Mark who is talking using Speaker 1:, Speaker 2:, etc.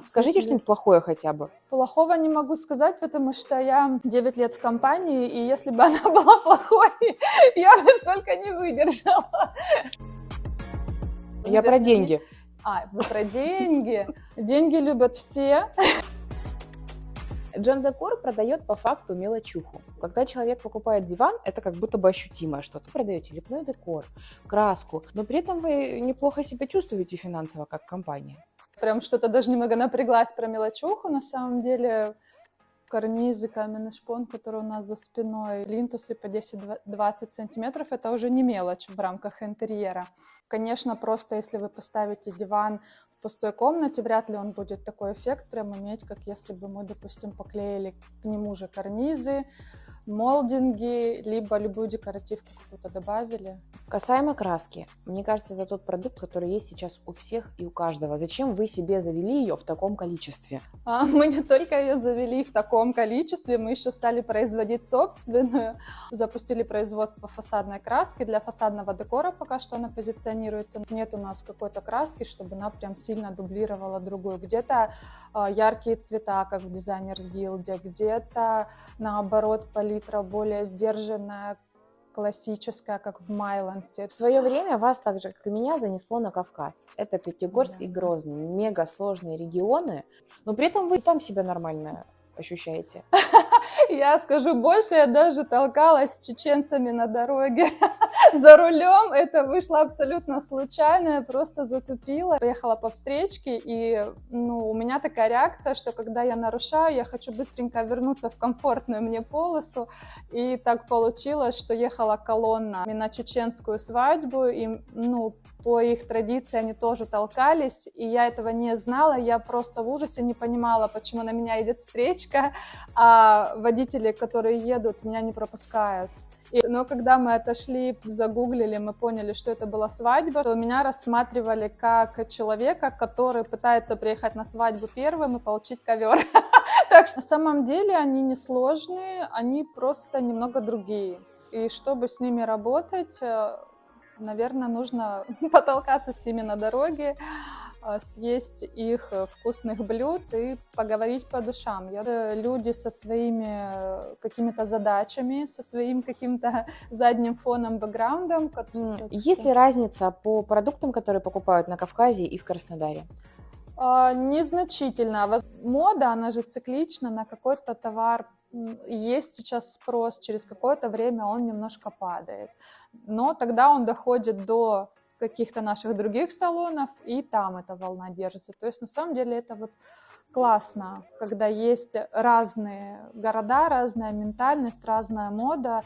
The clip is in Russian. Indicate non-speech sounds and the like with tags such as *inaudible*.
Speaker 1: Скажите что-нибудь плохое хотя бы.
Speaker 2: Плохого не могу сказать, потому что я 9 лет в компании, и если бы она *laughs* была плохой, *laughs* я бы столько не выдержала.
Speaker 1: Я про деньги.
Speaker 2: А, вы про деньги. Деньги любят все.
Speaker 1: Джон Декор продает по факту мелочуху. Когда человек покупает диван, это как будто бы ощутимое что-то. Продаете лепной декор, краску, но при этом вы неплохо себя чувствуете финансово как компания.
Speaker 2: Прям что-то даже немного напряглась про мелочуху. На самом деле карнизы, каменный шпон, который у нас за спиной, линтусы по 10-20 сантиметров, это уже не мелочь в рамках интерьера. Конечно, просто если вы поставите диван в пустой комнате, вряд ли он будет такой эффект прям иметь, как если бы мы, допустим, поклеили к нему же карнизы, молдинги, либо любую декоративку какую-то добавили.
Speaker 1: Касаемо краски, мне кажется, это тот продукт, который есть сейчас у всех и у каждого. Зачем вы себе завели ее в таком количестве?
Speaker 2: А, *laughs* мы не только ее завели в таком количестве, мы еще стали производить собственную. Запустили производство фасадной краски. Для фасадного декора пока что она позиционируется. Нет у нас какой-то краски, чтобы она прям сильно дублировала другую. Где-то э, яркие цвета, как в дизайнерс гилде, где-то наоборот палитра более сдержанная, классическая, как в Майлансе.
Speaker 1: В свое время вас, так же, как и меня, занесло на Кавказ. Это Пятигорск да. и Грозный. Мега сложные регионы, но при этом вы там себя нормально ощущаете? *laughs*
Speaker 2: Я скажу больше, я даже толкалась с чеченцами на дороге *laughs* *laughs* за рулем. Это вышло абсолютно случайно, я просто затупила. Поехала по встречке, и ну, у меня такая реакция, что когда я нарушаю, я хочу быстренько вернуться в комфортную мне полосу. И так получилось, что ехала колонна на чеченскую свадьбу, и ну, по их традиции они тоже толкались, и я этого не знала, я просто в ужасе не понимала, почему на меня идет встречка, а водители, которые едут, меня не пропускают. И, но когда мы отошли, загуглили, мы поняли, что это была свадьба, то меня рассматривали как человека, который пытается приехать на свадьбу первым и получить ковер. *laughs* Так что на самом деле они не сложные, они просто немного другие. И чтобы с ними работать, э, наверное, нужно *laughs* потолкаться с ними на дороге, съесть их э, вкусных блюд и поговорить по душам. Я, люди со своими э, какими-то задачами, со своим каким-то *laughs* задним фоном, бэкграундом.
Speaker 1: Есть ли разница по продуктам, которые покупают на Кавказе и в Краснодаре?
Speaker 2: А, незначительно. Мода, она же циклична на какой-то товар есть сейчас спрос, через какое-то время он немножко падает. Но тогда он доходит до каких-то наших других салонов, и там эта волна держится. То есть на самом деле это вот классно, когда есть разные города, разная ментальность, разная мода,